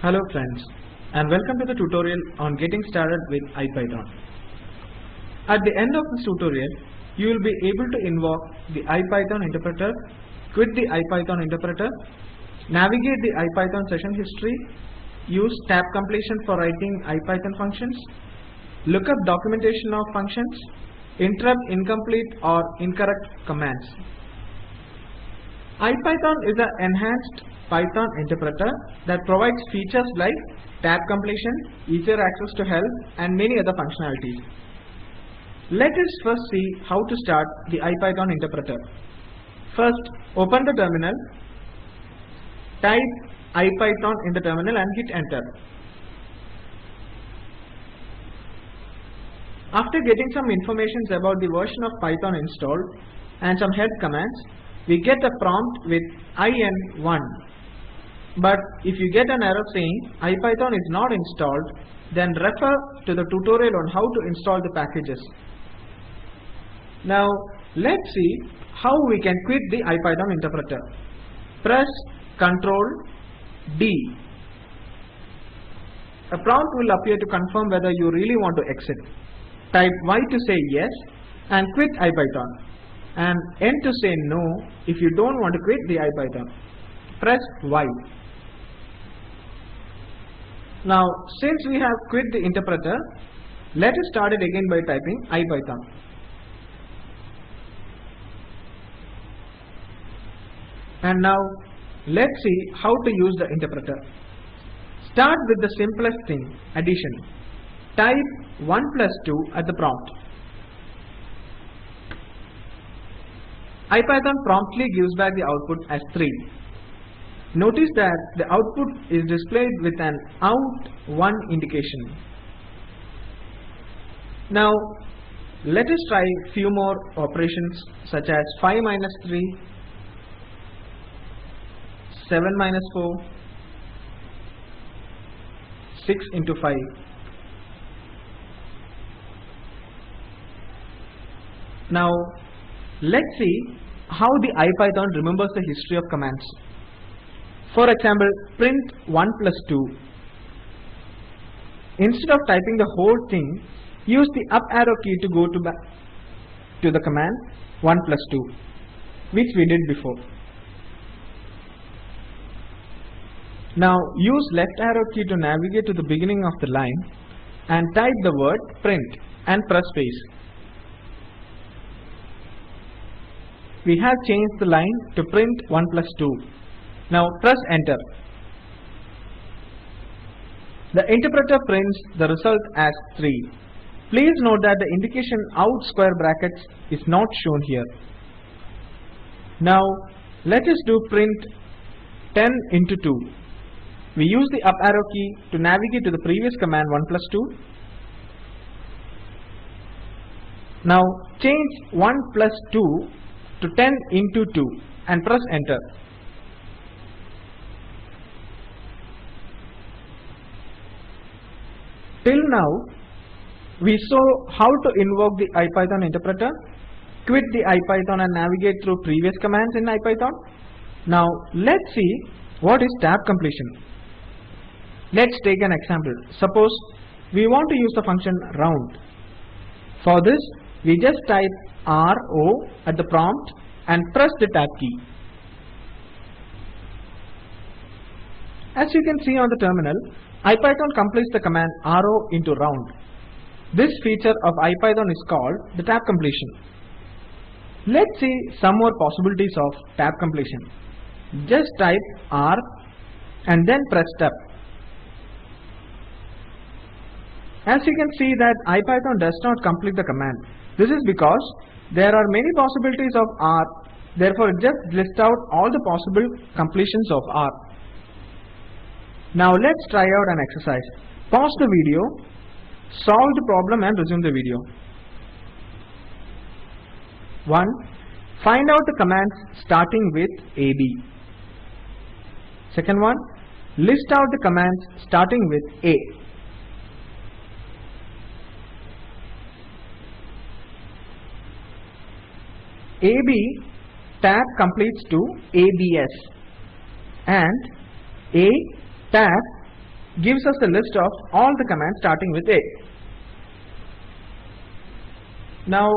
Hello friends and welcome to the tutorial on getting started with IPython. At the end of this tutorial, you will be able to invoke the IPython interpreter, quit the IPython interpreter, navigate the IPython session history, use tab completion for writing IPython functions, look up documentation of functions, interrupt incomplete or incorrect commands. IPython is an enhanced Python interpreter that provides features like tab completion, easier access to help and many other functionalities. Let us first see how to start the IPython interpreter. First, open the terminal, type IPython in the terminal and hit enter. After getting some information about the version of Python installed and some help commands, we get a prompt with IN1. But if you get an error saying IPython is not installed, then refer to the tutorial on how to install the packages. Now let's see how we can quit the IPython interpreter. Press Ctrl D. A prompt will appear to confirm whether you really want to exit. Type Y to say yes and quit IPython and N to say no if you don't want to quit the IPython. Press Y. Now since we have quit the interpreter, let us start it again by typing IPython. And now let's see how to use the interpreter. Start with the simplest thing, addition. Type 1 plus 2 at the prompt. IPython promptly gives back the output as 3. Notice that the output is displayed with an out1 indication. Now let us try few more operations such as 5 minus 3, 7 minus 4, 6 into 5. Now let's see how the IPython remembers the history of commands. For example, print 1 plus 2. Instead of typing the whole thing, use the up arrow key to go to, to the command 1 plus 2, which we did before. Now use left arrow key to navigate to the beginning of the line and type the word print and press space. We have changed the line to print 1 plus 2. Now press enter. The interpreter prints the result as 3. Please note that the indication out square brackets is not shown here. Now let us do print 10 into 2. We use the up arrow key to navigate to the previous command 1 plus 2. Now change 1 plus 2 to 10 into 2 and press enter. Till now, we saw how to invoke the IPython interpreter, quit the IPython and navigate through previous commands in IPython. Now let's see what is tab completion. Let's take an example. Suppose we want to use the function round. For this, we just type RO at the prompt and press the tab key. As you can see on the terminal, IPython completes the command RO into round. This feature of IPython is called the tab completion. Let's see some more possibilities of tab completion. Just type R and then press tab. As you can see that IPython does not complete the command. This is because there are many possibilities of R, therefore it just lists out all the possible completions of R. Now let's try out an exercise. Pause the video, solve the problem and resume the video. 1. Find out the commands starting with AB. Second one, list out the commands starting with A. AB tab completes to ABS and A tab gives us a list of all the commands starting with A. Now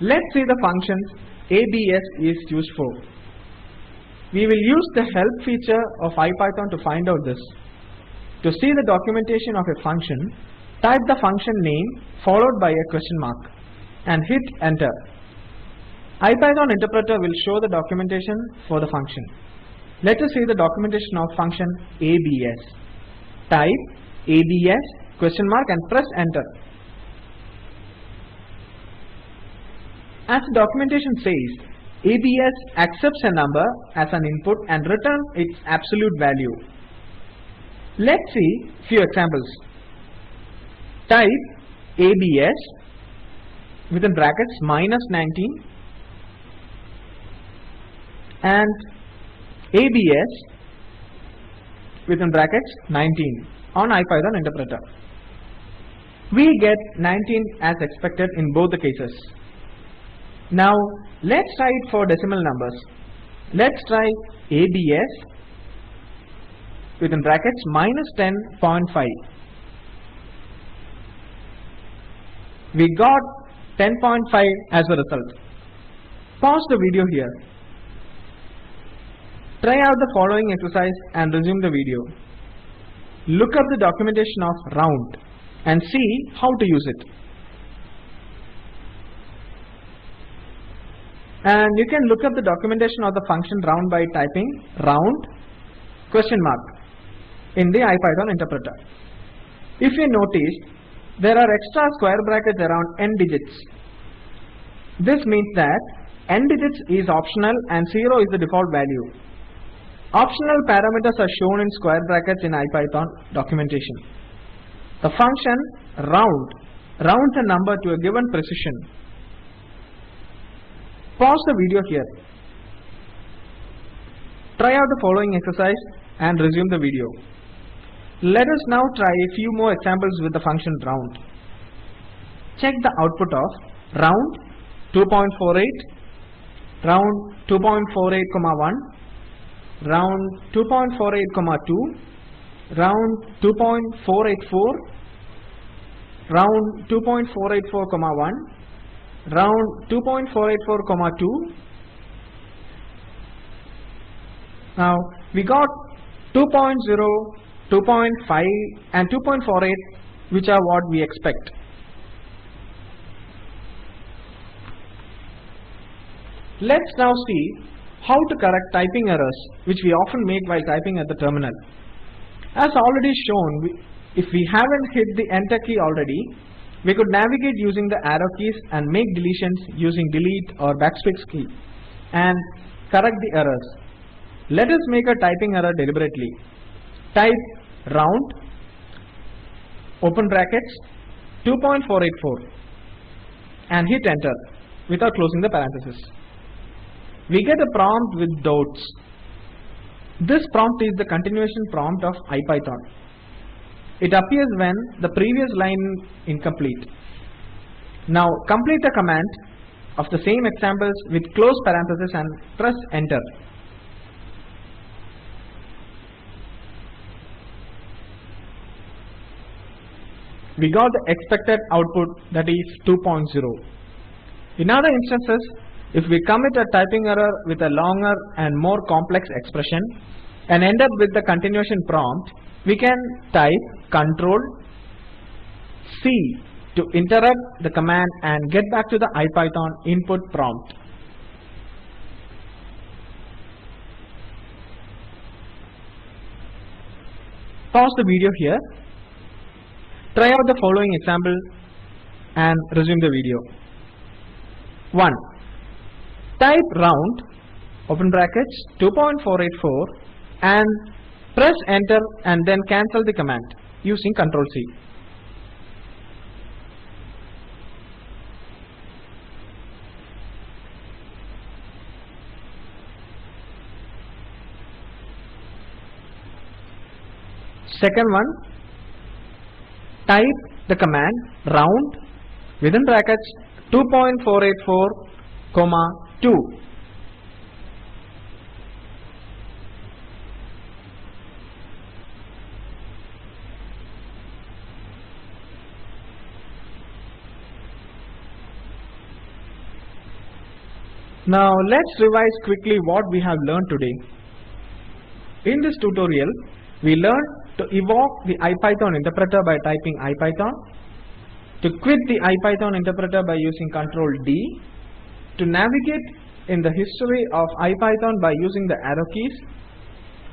let's see the functions ABS is used for. We will use the help feature of IPython to find out this. To see the documentation of a function, type the function name followed by a question mark and hit enter. IPython interpreter will show the documentation for the function. Let us see the documentation of function ABS. Type ABS question mark and press enter. As the documentation says, ABS accepts a number as an input and returns its absolute value. Let's see few examples. Type ABS within brackets minus 19 and ABS within brackets 19 on IPython interpreter. We get 19 as expected in both the cases. Now let's try it for decimal numbers. Let's try ABS within brackets minus 10.5. We got 10.5 as a result. Pause the video here. Try out the following exercise and resume the video. Look up the documentation of round and see how to use it. And you can look up the documentation of the function round by typing round question mark in the IPython interpreter. If you notice, there are extra square brackets around n digits. This means that n digits is optional and 0 is the default value. Optional parameters are shown in square brackets in IPython documentation. The function round rounds a number to a given precision. Pause the video here. Try out the following exercise and resume the video. Let us now try a few more examples with the function round. Check the output of round 2.48, round 2.48, 1, round 2.48, 2, round 2.484, round 2.484, 1, round 2.484, 2. Now we got 2.0, 2.5 and 2.48 which are what we expect. Let's now see how to correct typing errors which we often make while typing at the terminal. As already shown, if we haven't hit the enter key already, we could navigate using the arrow keys and make deletions using delete or backspace key and correct the errors. Let us make a typing error deliberately. Type round open brackets 2.484 and hit enter without closing the parenthesis. We get a prompt with dots. This prompt is the continuation prompt of IPython. It appears when the previous line incomplete. Now complete the command of the same examples with close parenthesis and press enter. We got the expected output that is 2.0. In other instances, if we commit a typing error with a longer and more complex expression and end up with the continuation prompt, we can type control C to interrupt the command and get back to the IPython input prompt. Pause the video here. Try out the following example and resume the video. 1. Type round open brackets 2.484 and press enter and then cancel the command using Ctrl C. Second one, type the command round within brackets 2.484 comma 2. Now let's revise quickly what we have learned today. In this tutorial, we learned to evoke the IPython interpreter by typing IPython, to quit the IPython interpreter by using Ctrl D, to navigate in the history of IPython by using the arrow keys,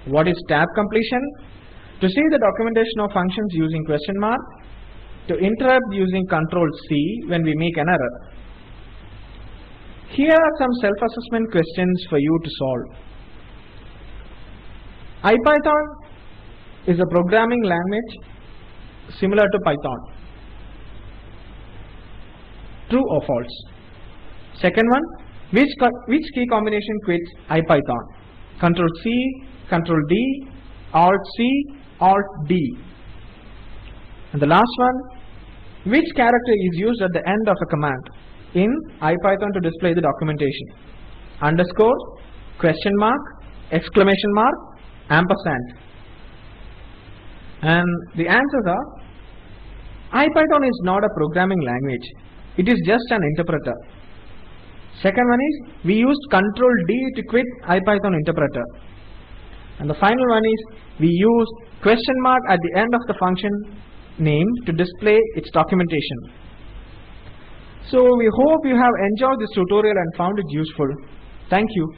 what is tab completion, to see the documentation of functions using question mark, to interrupt using Ctrl C when we make an error. Here are some self-assessment questions for you to solve. IPython is a programming language similar to Python. True or false? Second one, which, which key combination quits IPython? Control C, Control D, Alt C, Alt D. And the last one, which character is used at the end of a command in IPython to display the documentation? Underscore, question mark, exclamation mark, ampersand. And the answers are IPython is not a programming language. It is just an interpreter. Second one is we used control D to quit IPython interpreter. And the final one is we used question mark at the end of the function name to display its documentation. So we hope you have enjoyed this tutorial and found it useful. Thank you.